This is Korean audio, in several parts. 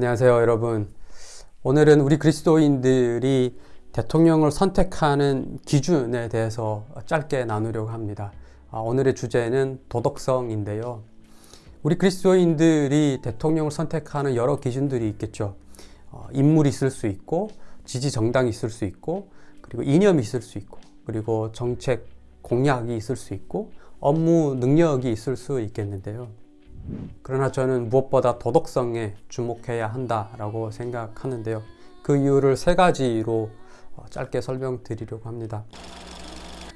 안녕하세요 여러분. 오늘은 우리 그리스도인들이 대통령을 선택하는 기준에 대해서 짧게 나누려고 합니다. 아, 오늘의 주제는 도덕성인데요. 우리 그리스도인들이 대통령을 선택하는 여러 기준들이 있겠죠. 어, 인물이 있을 수 있고 지지 정당이 있을 수 있고 그리고 이념이 있을 수 있고 그리고 정책 공약이 있을 수 있고 업무 능력이 있을 수 있겠는데요 그러나 저는 무엇보다 도덕성에 주목해야 한다라고 생각하는데요. 그 이유를 세 가지로 어, 짧게 설명드리려고 합니다.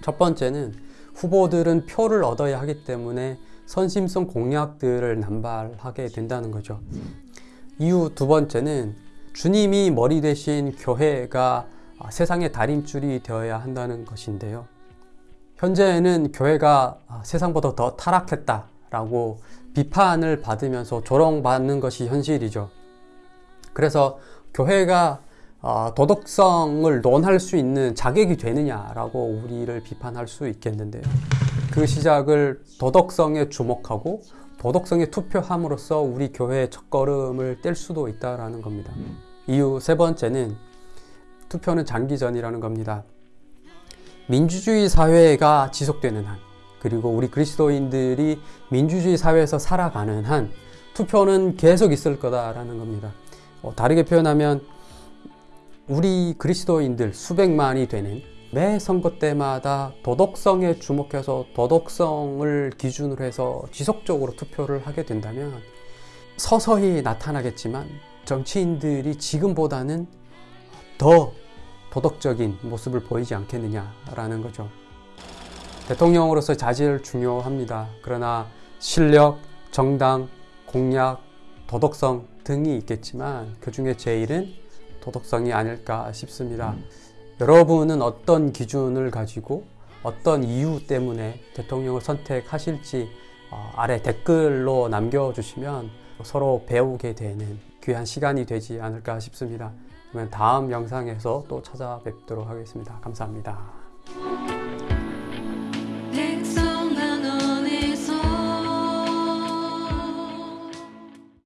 첫 번째는 후보들은 표를 얻어야 하기 때문에 선심성 공약들을 남발하게 된다는 거죠. 이유 두 번째는 주님이 머리 대신 교회가 세상의 달인줄이 되어야 한다는 것인데요. 현재는 교회가 세상보다 더 타락했다 라고 비판을 받으면서 조롱받는 것이 현실이죠. 그래서 교회가 어, 도덕성을 논할 수 있는 자격이 되느냐라고 우리를 비판할 수 있겠는데요. 그 시작을 도덕성에 주목하고 도덕성에 투표함으로써 우리 교회의 첫걸음을 뗄 수도 있다는 겁니다. 이유 세 번째는 투표는 장기전이라는 겁니다. 민주주의 사회가 지속되는 한 그리고 우리 그리스도인들이 민주주의 사회에서 살아가는 한 투표는 계속 있을 거다라는 겁니다. 어, 다르게 표현하면 우리 그리스도인들 수백만이 되는 매 선거 때마다 도덕성에 주목해서 도덕성을 기준으로 해서 지속적으로 투표를 하게 된다면 서서히 나타나겠지만 정치인들이 지금보다는 더 도덕적인 모습을 보이지 않겠느냐라는 거죠. 대통령으로서 자질 중요합니다. 그러나 실력, 정당, 공약, 도덕성 등이 있겠지만 그 중에 제일은 도덕성이 아닐까 싶습니다. 여러분은 어떤 기준을 가지고 어떤 이유 때문에 대통령을 선택하실지 어, 아래 댓글로 남겨주시면 서로 배우게 되는 귀한 시간이 되지 않을까 싶습니다. 그러면 다음 영상에서 또 찾아뵙도록 하겠습니다. 감사합니다.